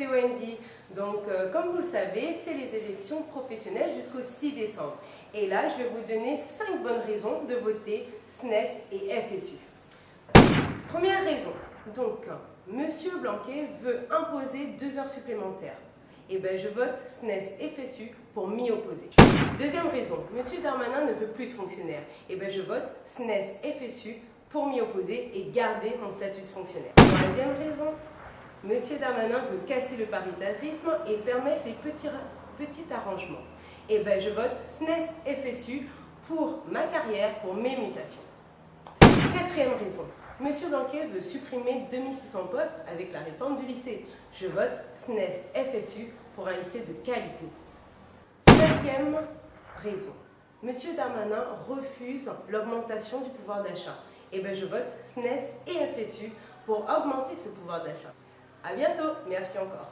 c'est Wendy. Donc, euh, comme vous le savez, c'est les élections professionnelles jusqu'au 6 décembre. Et là, je vais vous donner 5 bonnes raisons de voter SNES et FSU. Première raison, donc, Monsieur Blanquet veut imposer 2 heures supplémentaires. Eh bien, je vote SNES FSU pour m'y opposer. Deuxième raison, Monsieur Darmanin ne veut plus de fonctionnaire. Eh bien, je vote SNES FSU pour m'y opposer et garder mon statut de fonctionnaire. Troisième raison, Monsieur Darmanin veut casser le paritarisme et permettre les petits, arrangements. Eh bien, je vote SNES FSU pour ma carrière, pour mes mutations. Quatrième raison, Monsieur Blanquet veut supprimer 2600 postes avec la réforme du lycée. Je vote SNES FSU pour un lycée de qualité. Cinquième raison, Monsieur Darmanin refuse l'augmentation du pouvoir d'achat. Eh bien, je vote SNES et FSU pour augmenter ce pouvoir d'achat. A bientôt, merci encore.